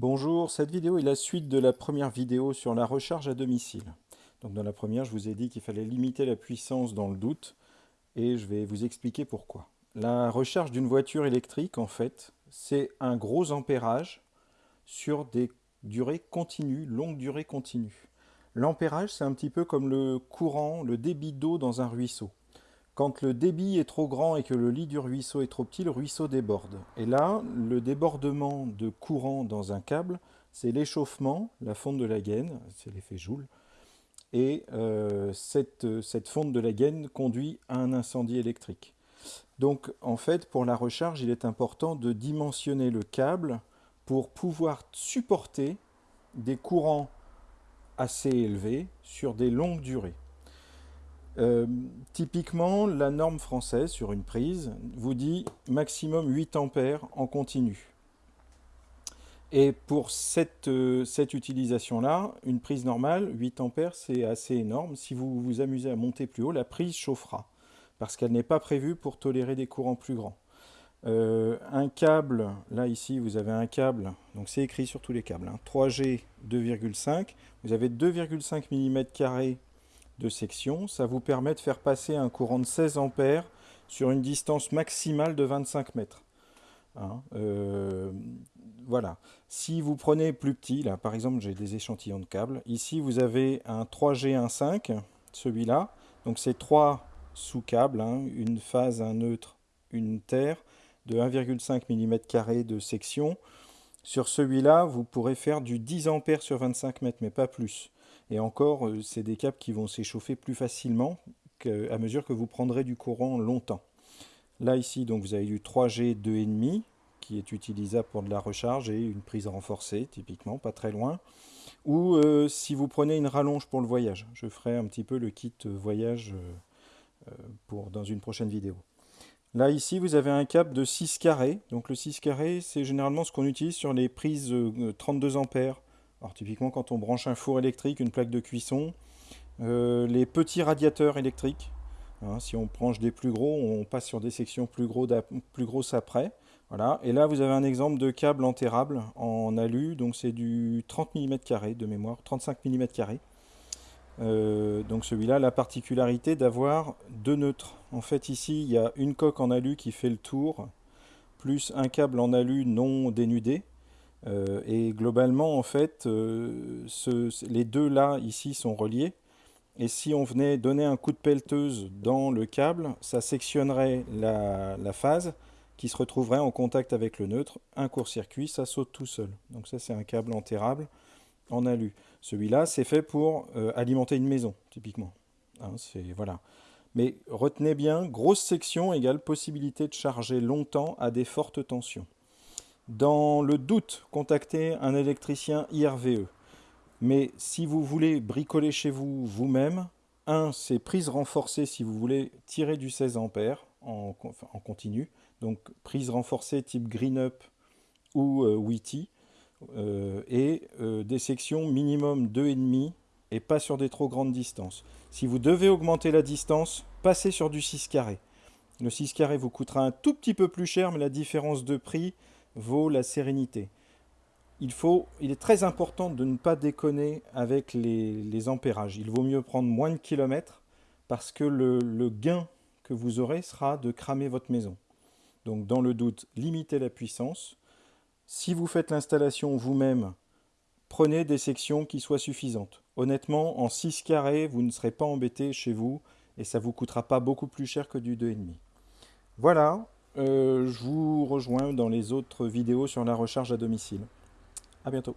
Bonjour, cette vidéo est la suite de la première vidéo sur la recharge à domicile. Dans la première, je vous ai dit qu'il fallait limiter la puissance dans le doute, et je vais vous expliquer pourquoi. La recharge d'une voiture électrique, en fait, c'est un gros ampérage sur des durées continues, longues durées continues. L'ampérage, c'est un petit peu comme le courant, le débit d'eau dans un ruisseau. Quand le débit est trop grand et que le lit du ruisseau est trop petit, le ruisseau déborde. Et là, le débordement de courant dans un câble, c'est l'échauffement, la fonte de la gaine, c'est l'effet Joule, et euh, cette, cette fonte de la gaine conduit à un incendie électrique. Donc en fait, pour la recharge, il est important de dimensionner le câble pour pouvoir supporter des courants assez élevés sur des longues durées. Euh, typiquement, la norme française sur une prise vous dit maximum 8 ampères en continu. Et pour cette, euh, cette utilisation-là, une prise normale, 8 ampères, c'est assez énorme. Si vous vous amusez à monter plus haut, la prise chauffera, parce qu'elle n'est pas prévue pour tolérer des courants plus grands. Euh, un câble, là ici vous avez un câble, donc c'est écrit sur tous les câbles, 3G hein, 2,5, vous avez 2,5 mm section, ça vous permet de faire passer un courant de 16 ampères sur une distance maximale de 25 mètres. Hein, euh, voilà. Si vous prenez plus petit, là par exemple j'ai des échantillons de câbles, ici vous avez un 3G15, celui-là, donc c'est trois sous-câbles, hein, une phase, un neutre, une terre, de 1,5 mm de section. Sur celui-là, vous pourrez faire du 10 ampères sur 25 mètres, mais pas plus. Et encore, euh, c'est des câbles qui vont s'échauffer plus facilement à mesure que vous prendrez du courant longtemps. Là, ici, donc, vous avez du 3G 2,5 qui est utilisable pour de la recharge et une prise renforcée, typiquement, pas très loin. Ou euh, si vous prenez une rallonge pour le voyage. Je ferai un petit peu le kit voyage euh, pour, dans une prochaine vidéo. Là, ici, vous avez un câble de 6 carrés. Donc le 6 carrés, c'est généralement ce qu'on utilise sur les prises 32 ampères alors typiquement quand on branche un four électrique, une plaque de cuisson, euh, les petits radiateurs électriques, hein, si on branche des plus gros, on passe sur des sections plus, gros plus grosses après. Voilà. Et là vous avez un exemple de câble enterrable en alu, donc c'est du 30 mm de mémoire, 35 mm. Euh, donc celui-là, la particularité d'avoir deux neutres. En fait ici, il y a une coque en alu qui fait le tour, plus un câble en alu non dénudé, euh, et globalement, en fait, euh, les deux là, ici, sont reliés. Et si on venait donner un coup de pelleteuse dans le câble, ça sectionnerait la, phase qui se retrouverait en contact avec le neutre. Un court-circuit, ça saute tout seul. Donc ça, c'est un câble enterrable en alu. Celui-là, c'est fait pour euh, alimenter une maison, typiquement. Hein, voilà. Mais retenez bien, grosse section égale possibilité de charger longtemps à des fortes tensions. Dans le doute, contactez un électricien IRVE. Mais si vous voulez bricoler chez vous vous-même, un, c'est prise renforcée si vous voulez tirer du 16 ampères en, continu. Donc prise renforcée type Green Up ou euh, Witty. Euh, et euh, des sections minimum 2,5 et pas sur des trop grandes distances. Si vous devez augmenter la distance, passez sur du 6 carré. Le 6 carré vous coûtera un tout petit peu plus cher, mais la différence de prix vaut la sérénité. Il, faut, il est très important de ne pas déconner avec les, ampérages. Il vaut mieux prendre moins de kilomètres parce que le, gain que vous aurez sera de cramer votre maison. Donc dans le doute, limitez la puissance. Si vous faites l'installation vous-même, prenez des sections qui soient suffisantes. Honnêtement, en 6 carrés, vous ne serez pas embêté chez vous et ça vous coûtera pas beaucoup plus cher que du 2,5. Voilà, je vous rejoins dans les autres vidéos sur la recharge à domicile. A bientôt.